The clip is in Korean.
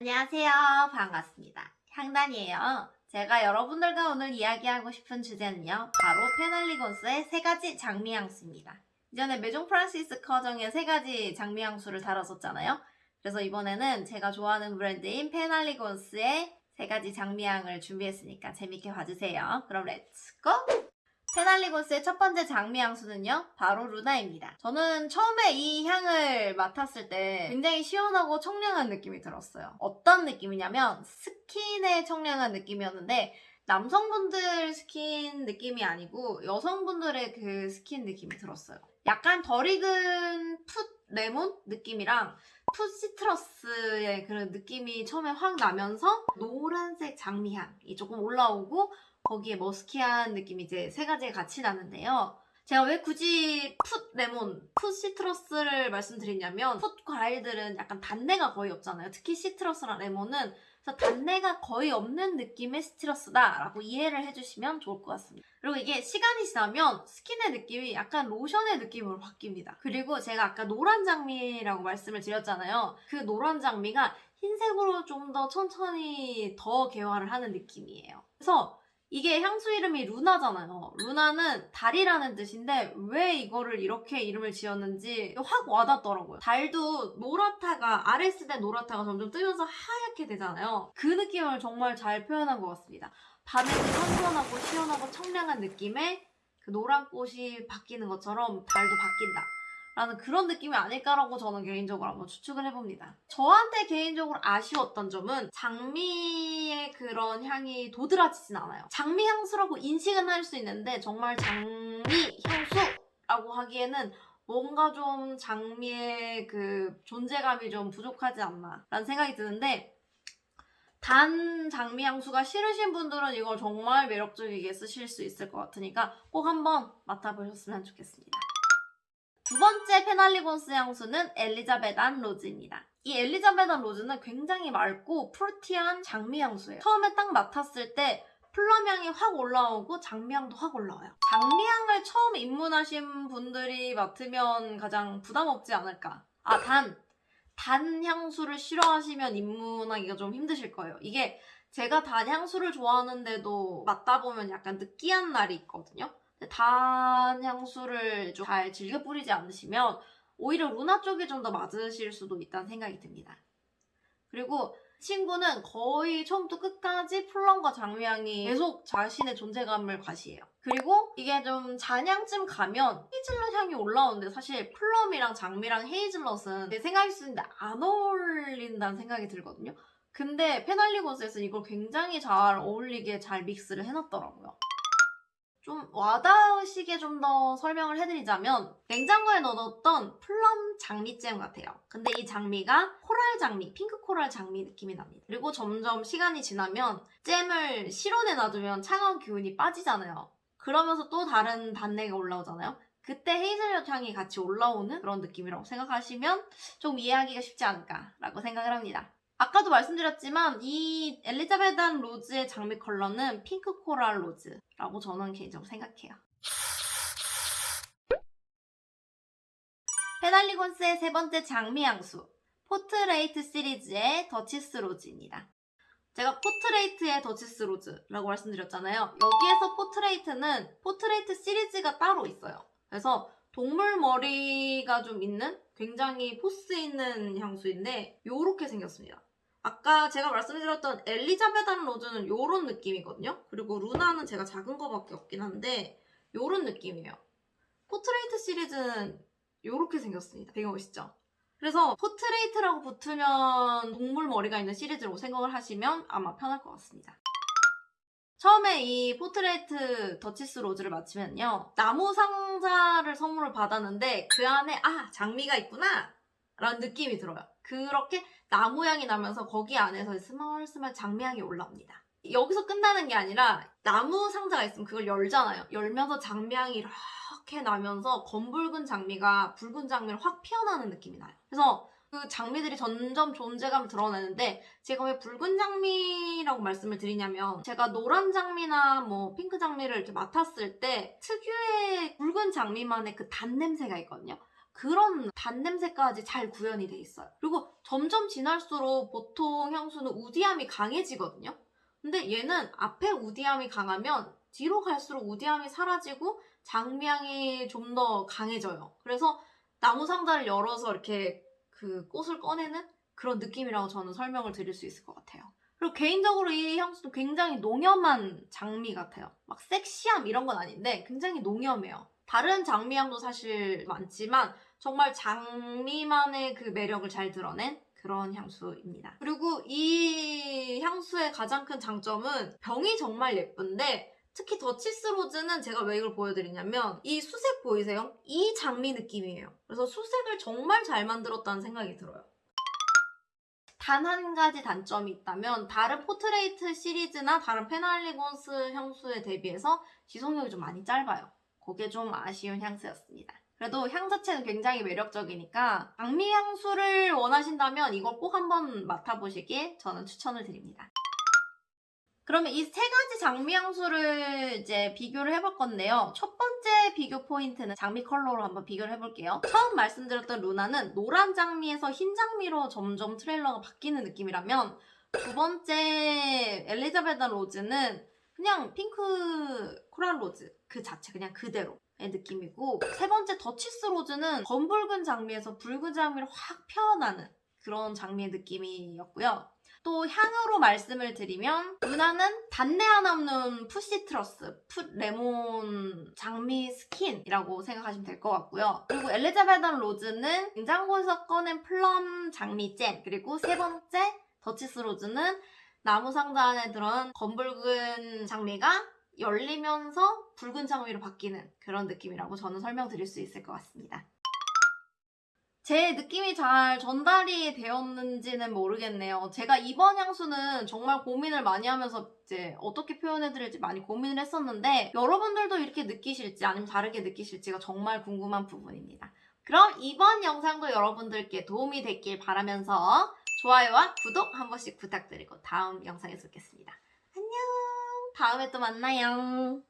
안녕하세요. 반갑습니다. 향단이에요. 제가 여러분들과 오늘 이야기하고 싶은 주제는요. 바로 Penhaligon's의 세 가지 장미 향수입니다. 이전에 Maison Francis Kurkdjian의 세 가지 장미 향수를 다뤘었잖아요. 그래서 이번에는 제가 좋아하는 브랜드인 Penhaligon's의 세 가지 장미향을 준비했으니까 재밌게 봐주세요. 그럼 let's go! Penhaligon's의 첫 번째 장미 향수는요, 바로 Luna입니다. 저는 처음에 이 향을 맡았을 때 굉장히 시원하고 청량한 느낌이 들었어요. 어떤 느낌이냐면 스킨의 청량한 느낌이었는데 남성분들 스킨 느낌이 아니고 여성분들의 그 스킨 느낌이 들었어요. 약간 덜 익은 풋 레몬 느낌이랑 풋 citrus의 그런 느낌이 처음에 확 나면서 노란색 장미향이 조금 올라오고 거기에 musky한 느낌이 이제 세 가지가 같이 나는데요. 제가 왜 굳이 풋 레몬, 풋 citrus를 말씀드리냐면 풋 과일들은 약간 단내가 거의 없잖아요. 특히 citrus랑 레몬은 단내가 거의 없는 느낌의 시트러스다라고 이해를 해주시면 좋을 것 같습니다. 그리고 이게 시간이 지나면 스킨의 느낌이 약간 로션의 느낌으로 바뀝니다. 그리고 제가 아까 노란 장미라고 말씀을 드렸잖아요. 그 노란 장미가 흰색으로 좀 더 천천히 더 개화를 하는 느낌이에요. 그래서 이게 향수 이름이 루나잖아요. 루나는 달이라는 뜻인데 왜 이거를 이렇게 이름을 지었는지 확 와닿더라고요. 달도 아래 쓸때 노랗다가 점점 뜨면서 하얗게 되잖아요. 그 느낌을 정말 잘 표현한 것 같습니다. 밤에 그 선선하고 시원하고 청량한 느낌의 그 노란 꽃이 바뀌는 것처럼 달도 바뀐다. 라는 그런 느낌이 아닐까라고 저는 개인적으로 한번 추측을 해봅니다. 저한테 개인적으로 아쉬웠던 점은 장미의 그런 향이 도드라지진 않아요. 장미 향수라고 인식은 할 수 있는데 정말 장미 향수라고 하기에는 뭔가 좀 장미의 그 존재감이 좀 부족하지 않나 라는 생각이 드는데 단 장미 향수가 싫으신 분들은 이걸 정말 매력적이게 쓰실 수 있을 것 같으니까 꼭 한번 맡아보셨으면 좋겠습니다. 두 번째 Penhaligon's 향수는 Elizabethan Rose입니다. 이 Elizabethan Rose는 굉장히 맑고 fruity한 장미 향수예요. 처음에 딱 맡았을 때 plum향이 확 올라오고 장미향도 확 올라와요. 장미향을 처음 입문하신 분들이 맡으면 가장 부담 없지 않을까. 아, 단! 단 향수를 싫어하시면 입문하기가 좀 힘드실 거예요. 이게 제가 단 향수를 좋아하는데도 맡다 보면 약간 느끼한 날이 있거든요. 단 향수를 좀 잘 즐겨 뿌리지 않으시면 오히려 Luna 쪽이 좀 더 맞으실 수도 있다는 생각이 듭니다. 그리고 친구는 거의 처음부터 끝까지 plum과 장미향이 계속 자신의 존재감을 과시해요. 그리고 이게 좀 잔향쯤 가면 헤이즐넛 향이 올라오는데 사실 plum이랑 장미랑 헤이즐넛은 내 생각일 수 있는데 안 어울린다는 생각이 들거든요. 근데 페날리고스에서 이걸 굉장히 잘 어울리게 잘 믹스를 해놨더라고요. 좀 와닿으시게 좀 더 설명을 해드리자면 냉장고에 넣어뒀던 플럼 장미잼 같아요. 근데 이 장미가 코랄 장미, 핑크 코랄 장미 느낌이 납니다. 그리고 점점 시간이 지나면 잼을 실온에 놔두면 차가운 기운이 빠지잖아요. 그러면서 또 다른 단내가 올라오잖아요. 그때 헤이즐넛 향이 같이 올라오는 그런 느낌이라고 생각하시면 좀 이해하기가 쉽지 않을까라고 생각을 합니다. 아까도 말씀드렸지만 이 Elizabethan Rose의 장미 컬러는 pink coral rose라고 저는 개인적으로 생각해요. Penhaligon's의 세 번째 장미 향수 Portrait 시리즈의 Duchess Rose입니다. 제가 Portrait의 Duchess Rose라고 말씀드렸잖아요. 여기에서 Portrait는 Portrait 시리즈가 따로 있어요. 그래서 동물 머리가 좀 있는 굉장히 포스 있는 향수인데 이렇게 생겼습니다. 아까 제가 말씀드렸던 Elizabethan Rose는 이런 느낌이거든요. 그리고 Luna는 제가 작은 거밖에 없긴 한데 이런 느낌이에요. Portrait 시리즈는 이렇게 생겼습니다. 되게 멋있죠? 그래서 Portrait라고 붙으면 동물 머리가 있는 시리즈라고 생각을 하시면 아마 편할 것 같습니다. 처음에 이 Portrait Duchess Rose를 맡으면요. 나무 상자를 선물을 받았는데 그 안에 아 장미가 있구나 라는 느낌이 들어요. 그렇게 나무향이 나면서 거기 안에서 스멀스멀 장미향이 올라옵니다. 여기서 끝나는 게 아니라 나무 상자가 있으면 그걸 열잖아요. 열면서 장미향이 이렇게 나면서 검붉은 장미가 붉은 장미를 확 피어나는 느낌이 나요. 그래서 그 장미들이 점점 존재감을 드러내는데 제가 왜 붉은 장미라고 말씀을 드리냐면 제가 노란 장미나 뭐 핑크 장미를 이렇게 맡았을 때 특유의 붉은 장미만의 그 단냄새가 있거든요. 그런 단냄새까지 잘 구현이 돼 있어요. 그리고 점점 지날수록 보통 향수는 우디함이 강해지거든요. 근데 얘는 앞에 우디함이 강하면 뒤로 갈수록 우디함이 사라지고 장미향이 좀 더 강해져요. 그래서 나무 상자를 열어서 이렇게 그 꽃을 꺼내는 그런 느낌이라고 저는 설명을 드릴 수 있을 것 같아요. 그리고 개인적으로 이 향수도 굉장히 농염한 장미 같아요. 막 섹시함 이런 건 아닌데 굉장히 농염해요. 다른 장미향도 사실 많지만 정말 장미만의 그 매력을 잘 드러낸 그런 향수입니다. 그리고 이 향수의 가장 큰 장점은 병이 정말 예쁜데 특히 더치스 Rose는 제가 왜 이걸 보여드리냐면 이 수색 보이세요? 이 장미 느낌이에요. 그래서 수색을 정말 잘 만들었다는 생각이 들어요. 단 한 가지 단점이 있다면 다른 Portrait 시리즈나 다른 Penhaligon's 향수에 대비해서 지속력이 좀 많이 짧아요. 그게 좀 아쉬운 향수였습니다. 그래도 향 자체는 굉장히 매력적이니까 장미 향수를 원하신다면 이걸 꼭 한번 맡아보시길 저는 추천을 드립니다. 그러면 이 세 가지 장미 향수를 이제 비교를 해볼 건데요. 첫 번째 비교 포인트는 장미 컬러로 한번 비교를 해볼게요. 처음 말씀드렸던 Luna는 노란 장미에서 흰 장미로 점점 컬러가 바뀌는 느낌이라면 두 번째 Elizabeth Rose는 그냥 핑크 coral rose 그 자체 그냥 그대로 의 느낌이고 세 번째 Duchess Rose는 검붉은 장미에서 붉은 장미를 확 피어나는 그런 장미의 느낌이었고요. 또 향으로 말씀을 드리면 Luna는 단내 하나 없는 풋 citrus, 풋 레몬 장미 스킨이라고 생각하시면 될 것 같고요. 그리고 Elizabeth Rose는 냉장고에서 꺼낸 plum 장미 잼 그리고 세 번째 Duchess Rose는 나무 상자 안에 들어온 검붉은 장미가 열리면서 붉은 장미로 바뀌는 그런 느낌이라고 저는 설명드릴 수 있을 것 같습니다. 제 느낌이 잘 전달이 되었는지는 모르겠네요. 제가 이번 향수는 정말 고민을 많이 하면서 이제 어떻게 표현해드릴지 많이 고민을 했었는데 여러분들도 이렇게 느끼실지 아니면 다르게 느끼실지가 정말 궁금한 부분입니다. 그럼 이번 영상도 여러분들께 도움이 됐길 바라면서 좋아요와 구독 한 번씩 부탁드리고 다음 영상에서 뵙겠습니다. 다음에 또 만나요.